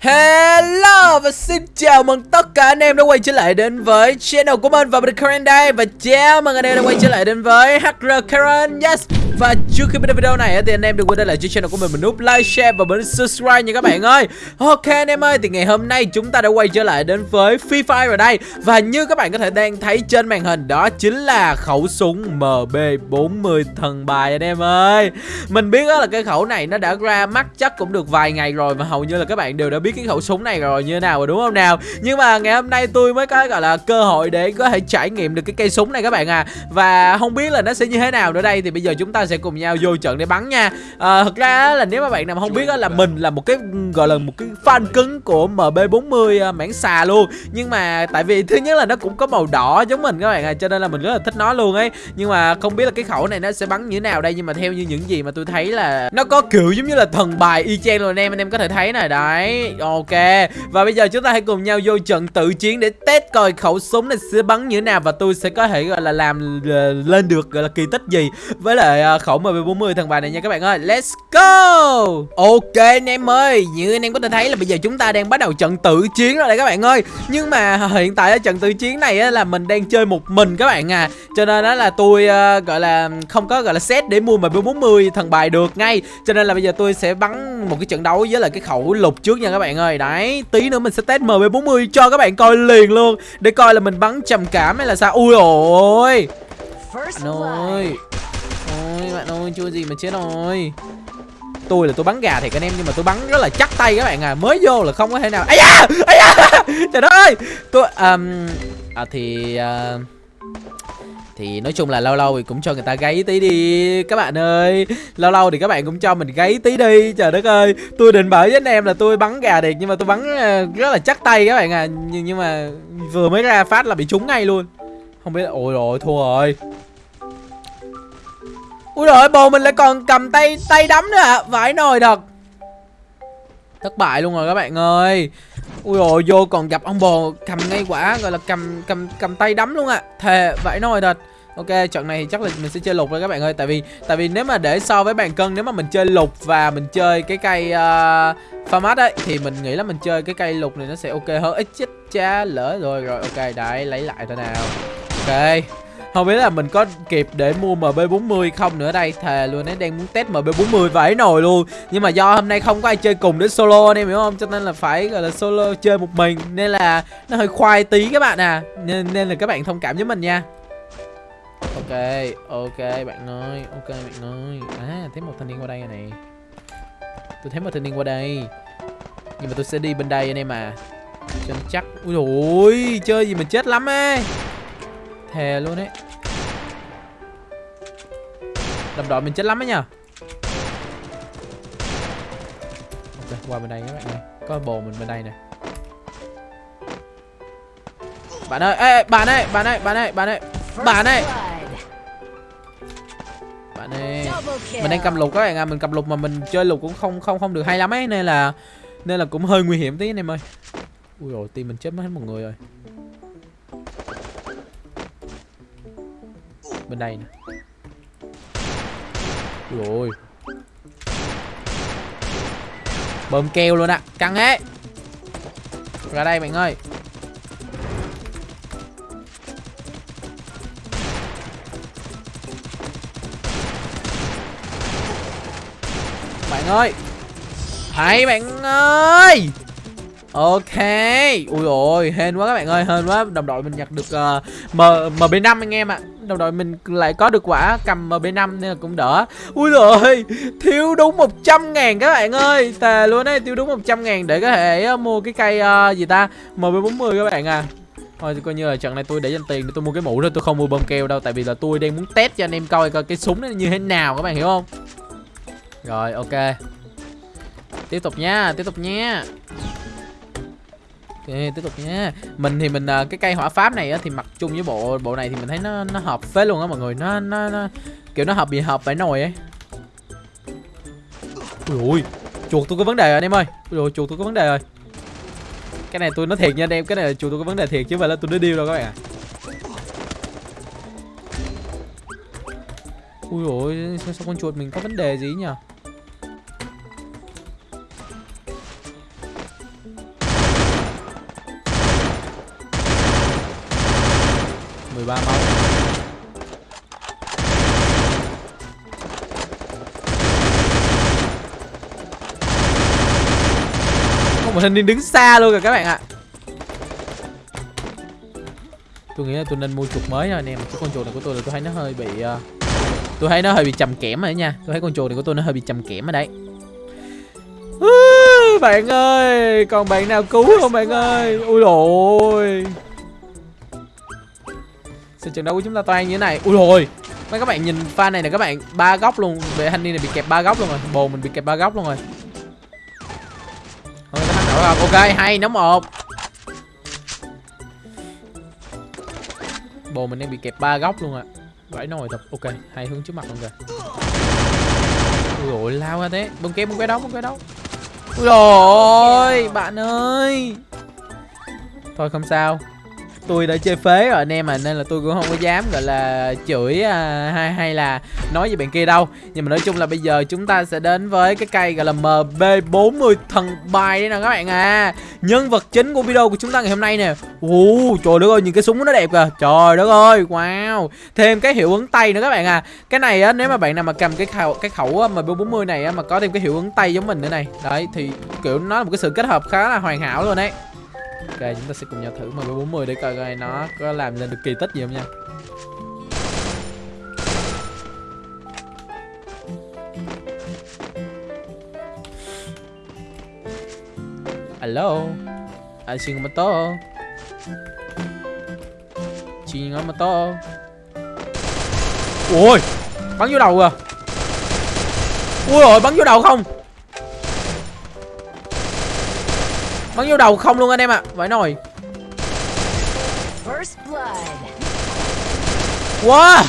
Hello và xin chào mừng tất cả anh em đã quay trở lại đến với channel của mình và mình Karen đây. Và chào mừng anh em đã quay trở lại đến với HR Karen. Yes. Và trước khi bắt đầu video này thì anh em đừng quên để lại cho channel của mình một nút like, share và bấm subscribe nha các bạn ơi. Ok anh em ơi thì ngày hôm nay chúng ta đã quay trở lại đến với Free Fire rồi đây. Và như các bạn có thể đang thấy trên màn hình đó chính là khẩu súng MB40 thần bài anh em ơi. Mình biết đó là cái khẩu này nó đã ra mắt chắc cũng được vài ngày rồi và hầu như là các bạn đều đã biết cái khẩu súng này rồi như thế nào rồi đúng không nào? Nhưng mà ngày hôm nay tôi mới có gọi là cơ hội để có thể trải nghiệm được cái cây súng này các bạn à. Và không biết là nó sẽ như thế nào nữa đây. Thì bây giờ chúng ta ta sẽ cùng nhau vô trận để bắn nha. À, Thật ra là nếu mà bạn nào không biết là mình là một cái gọi là một cái fan cứng của MB40 à, ờ, mảng xà luôn. Nhưng mà tại vì thứ nhất là nó cũng có màu đỏ giống mình các bạn à Cho nên là mình rất là thích nó luôn ấy. Nhưng mà không biết là cái khẩu này nó sẽ bắn như thế nào đây Nhưng mà theo như những gì mà tôi thấy là Nó có kiểu giống như là thần bài y chang luôn anh em Anh em có thể thấy này đấy Ok. Và bây giờ chúng ta hãy cùng nhau vô trận tự chiến để test coi khẩu súng này sẽ bắn như thế nào Và tôi sẽ có thể gọi là làm ờ, lên được gọi là kỳ tích gì. Với lại uh, khẩu MP40 thằng bài này nha các bạn ơi. Let's go! Ok anh em ơi. Như anh em có thể thấy là bây giờ chúng ta đang bắt đầu trận tự chiến rồi đây các bạn ơi. Nhưng mà hiện tại ở trận tự chiến này á, là mình đang chơi một mình các bạn à. Cho nên đó là tôi uh, gọi là không có gọi là set để mua MP40 thằng bài được ngay. Cho nên là bây giờ tôi sẽ bắn một cái trận đấu với là cái khẩu lục trước nha các bạn ơi. Đấy tí nữa mình sẽ test MP40 cho các bạn coi liền luôn. Để coi là mình bắn trầm cảm hay là sao. Ui ôi. Ơi bạn ơi chưa gì mà chết rồi. Tôi là tôi bắn gà thì các em nhưng mà tôi bắn rất là chắc tay các bạn à. Mới vô là không có thể nào. Ấy da ấy da. Trời đất ơi. Tôi um, à thì uh, thì nói chung là lâu lâu thì cũng cho người ta gáy tí đi các bạn ơi. Lâu lâu thì các bạn cũng cho mình gáy tí đi. Trời đất ơi. Tôi định bảo với anh em là tôi bắn gà được nhưng mà tôi bắn ờ, rất là chắc tay các bạn à. Nhưng, nhưng mà vừa mới ra phát là bị trúng ngay luôn. Không biết ôi rồi thua rồi ui rồi bồ mình lại còn cầm tay tay đấm nữa à vãi nồi thật. Thất bại luôn rồi các bạn ơi. Ui rồi vô còn gặp ông bồ cầm ngay quả gọi là cầm cầm cầm tay đấm luôn à thề vãi nồi thật. Ok, trận này thì chắc là mình sẽ chơi lục rồi các bạn ơi. Tại vì tại vì nếu mà để so với bàn cân Nếu mà mình chơi lục và mình chơi cái cây ờ, uh, Farmat ấy Thì mình nghĩ là mình chơi cái cây lục này nó sẽ ok hơn. Ít chết cha lỡ rồi Rồi ok, đấy, lấy lại thôi nào. Ok không biết là mình có kịp để mua MB40 không nữa đây. Thề luôn ấy đang muốn test MB40 vãi nồi luôn. Nhưng mà do hôm nay không có ai chơi cùng để solo anh em hiểu không? Cho nên là phải gọi là solo chơi một mình. Nên là nó hơi khoai tí các bạn à. Nên, nên là các bạn thông cảm với mình nha. Ok, ok bạn ơi, ok bạn ơi. À, thấy một thanh niên qua đây này. Tôi thấy một thanh niên qua đây. Nhưng mà tôi sẽ đi bên đây anh em à. Cho nó chắc. Ui ôi chơi gì mà chết lắm ấy. Thề luôn ấy đầm đội mình chết lắm ấy nha Ok, qua bên đây các bạn ơi. Có bồ mình bên đây nè. Bạn ơi, ê, bạn ơi, bạn ơi, bạn ơi, bạn ơi Bạn ơi. Bạn ơi Mình đang cầm lục các bạn à, mình cầm lục mà mình chơi lục cũng không không không được hay lắm ấy Nên là Nên là cũng hơi nguy hiểm tí anh em ơi. Ui rồi tim mình chết mất hết một người rồi. Bên đây nè rồi. Bơm keo luôn ạ, căng hết ra đây bạn ơi. Bạn ơi. Hãy bạn ơi. Ok. Ui ôi hên quá các bạn ơi Hên quá. Đồng đội mình nhặt được uh, M, MB5 anh em ạ. À. Đồng đội mình lại có được quả cầm MB5 nên là cũng đỡ. Ui rồi Thiếu đúng 100 ngàn các bạn ơi. Tà luôn đấy Thiếu đúng 100 ngàn để có thể uh, mua cái cây uh, gì ta? MB40 các bạn à. Thôi thì coi như là trận này tôi để dành tiền để tôi mua cái mũ thôi Tôi không mua bơm keo đâu Tại vì là tôi đang muốn test cho anh em coi coi cái súng nó như thế nào các bạn hiểu không? Rồi ok. Tiếp tục nha Tiếp tục nha. Ok, tiếp tục nha. Mình thì mình à, cái cây hỏa pháp này á thì mặc chung với bộ bộ này thì mình thấy nó nó hợp phết luôn á mọi người. Nó nó, nó kiểu nó hợp bị hợp phải nồi ấy. Ui ui, chuột tôi có vấn đề rồi anh em ơi. Ui ui, chuột tôi có vấn đề rồi. Cái này tôi nói thiệt nha anh em, cái này là chuột tôi có vấn đề thiệt chứ không phải là tôi nói điêu đâu các bạn ạ. À. Ui ôi, sao, sao con chuột mình có vấn đề gì nhỉ? 13 máu Có một thanh niên đứng xa luôn rồi các bạn ạ. Tôi nghĩ là tôi nên mua chuột mới rồi anh em Cái con chuột này của tôi là tôi thấy nó hơi bị uh, Tôi thấy nó hơi bị chầm kẽm rồi nha. Tôi thấy con chuột này của tôi nó hơi bị chầm kẽm ở đấy. Bạn ơi còn bạn nào cứu không bạn ơi? Ui rồi trên trận đấu của chúng ta toàn như thế này. Ui rồi mấy các bạn nhìn pha này là các bạn ba góc luôn. Về thanh này bị kẹp ba góc luôn rồi. Bồ mình bị kẹp ba góc luôn rồi. Thôi, ok hay nóng một. Bồ mình đang bị kẹp ba góc luôn ạ. À. vãi nồi thật. Ok hai hướng trước mặt luôn kìa ui rồi lao ra thế. Bông kép bông kéo đó bông kéo đó, ui rồi bạn ơi. Thôi không sao tôi đã chơi phế rồi anh em à nên là tôi cũng không có dám gọi là chửi à, hay hay là nói với bạn kia đâu. Nhưng mà nói chung là bây giờ chúng ta sẽ đến với cái cây gọi là MB40 thần bài đấy nè các bạn à. Nhân vật chính của video của chúng ta ngày hôm nay nè. Ồ, trời đất ơi nhìn cái súng nó đẹp kìa. Trời đất ơi wow. Thêm cái hiệu ứng tay nữa các bạn à. Cái này á nếu mà bạn nào mà cầm cái khẩu cái khẩu MB40 này á mà có thêm cái hiệu ứng tay giống mình nữa này. Đấy thì kiểu nó là một cái sự kết hợp khá là hoàn hảo luôn đấy Ok, chúng ta sẽ cùng nhau thử MG40 để coi coi nó có làm lên được kỳ tích gì không nha. Hello? Ai xin mà to Xin mà to Ui, Bắn vô đầu à Ui rồi bắn vô đầu không? Bắn vô đầu không luôn anh em ạ? À. Vãi nồi Wow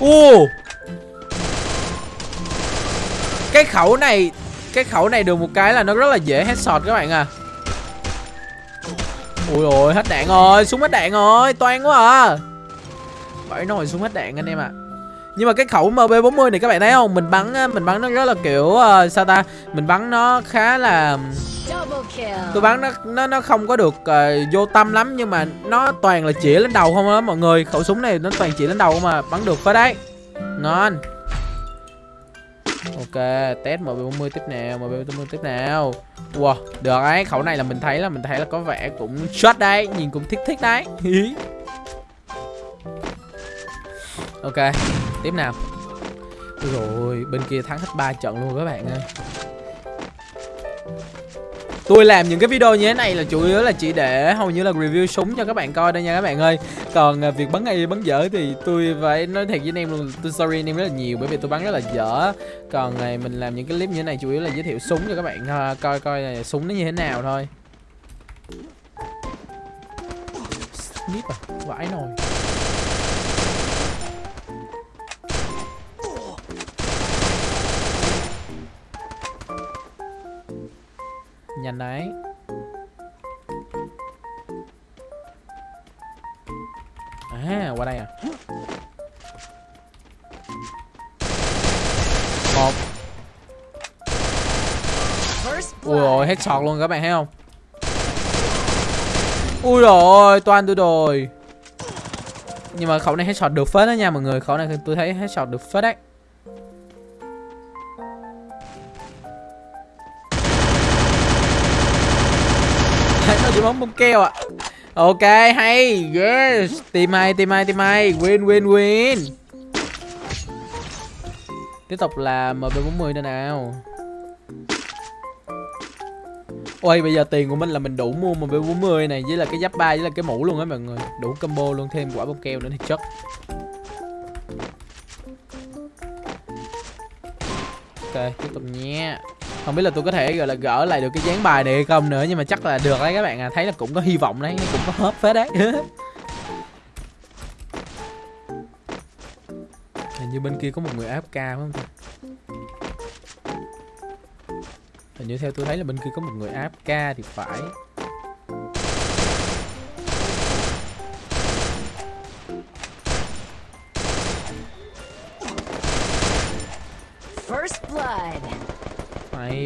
Ồ Cái khẩu này Cái khẩu này được một cái là nó rất là dễ headshot các bạn à. Ui rồi hết đạn rồi Súng hết đạn rồi Toan quá à. Vãi nồi súng hết đạn anh em ạ. à nhưng mà cái khẩu MB40 này các bạn thấy không? Mình bắn mình bắn nó rất là kiểu uh, sao ta? Mình bắn nó khá là tôi bắn nó nó nó không có được uh, vô tâm lắm nhưng mà nó toàn là chỉ lên đầu không á mọi người. Khẩu súng này nó toàn chỉ lên đầu mà bắn được phải đấy. Ngon. Ok test mb40 tiếp nào mb40 tiếp nào. Wow được ấy khẩu này là mình thấy là mình thấy là có vẻ cũng shot đấy nhìn cũng thích thích đấy. Ok tiếp nào. Rồi bên kia thắng hết ba trận luôn các bạn ơi. Tôi làm những cái video như thế này là chủ yếu là chỉ để hầu như là review súng cho các bạn coi đây nha các bạn ơi. Còn à, việc bắn hay bắn dở thì tôi phải nói thiệt với anh em luôn Tôi sorry anh em rất là nhiều bởi vì tôi bắn rất là dở. Còn này mình làm những cái clip như thế này chủ yếu là giới thiệu súng cho các bạn à, coi coi là súng nó như thế nào thôi. Snip à, vãi nồi. Nhanh đấy. À qua đây à. Một. Ui rồi hết sọt luôn, các bạn thấy không? Ui rồi toàn tôi rồi. Nhưng mà khẩu này hết sọt được phết đó nha, mọi người. Khẩu này tôi thấy hết sọt được phết đấy. Nó chỉ bóng bông keo ạ. À. ok, hay. Yes. Tìm hay tìm hay tìm hay. Win win win. Tiếp tục là mb 40 nữa nào. Ôi, bây giờ tiền của mình là mình đủ mua mb 40 này, với là cái giáp ba, với là cái mũ luôn á mọi người. Đủ combo luôn, thêm quả bông keo nữa thì chất ok, tiếp tục nha không biết là tôi có thể, gọi là, gỡ lại được cái dáng bài này hay không nữa, nhưng mà chắc là được đấy các bạn à. Thấy là cũng có hy vọng đấy, cũng có hớp phết đấy. Hình như bên kia có một người AFK phải không ta? Hình như theo tôi thấy là bên kia có một người AFK thì phải.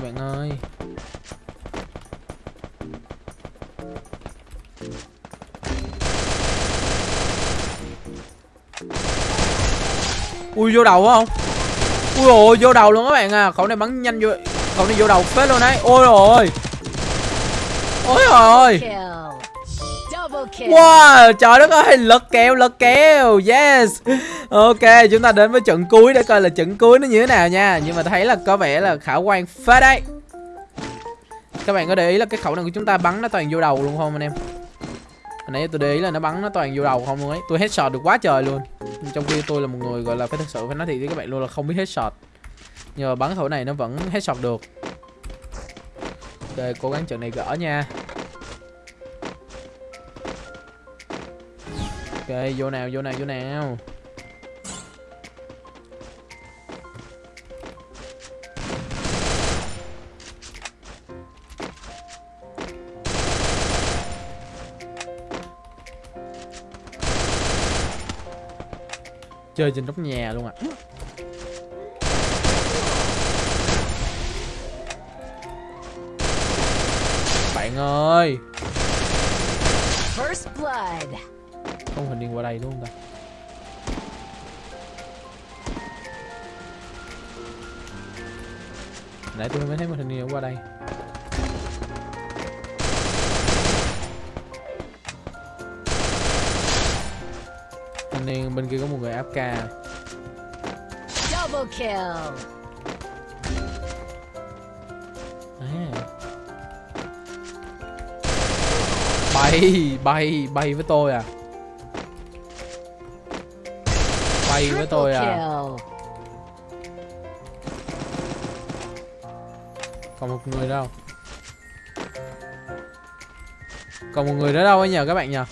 bạn ơi. Ui vô đầu không? Ui ôi vô đầu luôn các bạn à. Cậu này bắn nhanh vô Cậu này vô đầu phết luôn đấy. Ôi rồi Ôi. Rồi Wow trời đất ơi Lật kèo lật kèo Yes. Ok, chúng ta đến với trận cuối để coi là trận cuối nó như thế nào nha. Nhưng mà thấy là có vẻ là khả quan phết đấy. Các bạn có để ý là cái khẩu này của chúng ta bắn nó toàn vô đầu luôn không anh em? Hồi nãy tôi để ý là nó bắn nó toàn vô đầu không luôn ấy. Tôi headshot được quá trời luôn. Trong khi tôi là một người gọi là phải thật sự phải nói thiệt với các bạn luôn là không biết headshot. Nhưng Nhờ bắn khẩu này nó vẫn headshot được. Ok, cố gắng trận này gỡ nha. Ok, vô nào, vô nào, vô nào. Chơi trên nóc nhà luôn à Bạn ơi! First blood. Không hình điên qua đây đúng không ta? Nãy tôi mới thấy một hình điên qua đây Thanh niên bên kia có một người áp ca Double kill. à. Bay, bay, bay với tôi à Bay với tôi à. Còn một người đâu Còn một người nữa đâu ấy nhờ các bạn nhờ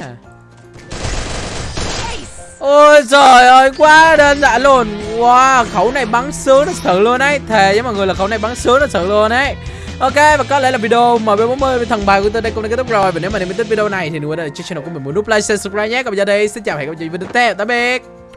À? Ôi trời ơi quá đơn giản luôn. Wow khẩu này bắn sướng thật sự luôn đấy Thề với mọi người là khẩu này bắn sướng thật sự luôn đấy Ok và có lẽ là video MB40 thằng bài của tôi đây cũng đã kết thúc rồi. Và nếu mà nếu mình thích video này thì đừng quên là channel của mình một nút like, share, subscribe nhé. Còn bây giờ đây xin chào và hẹn gặp lại video tiếp theo. Tạm biệt.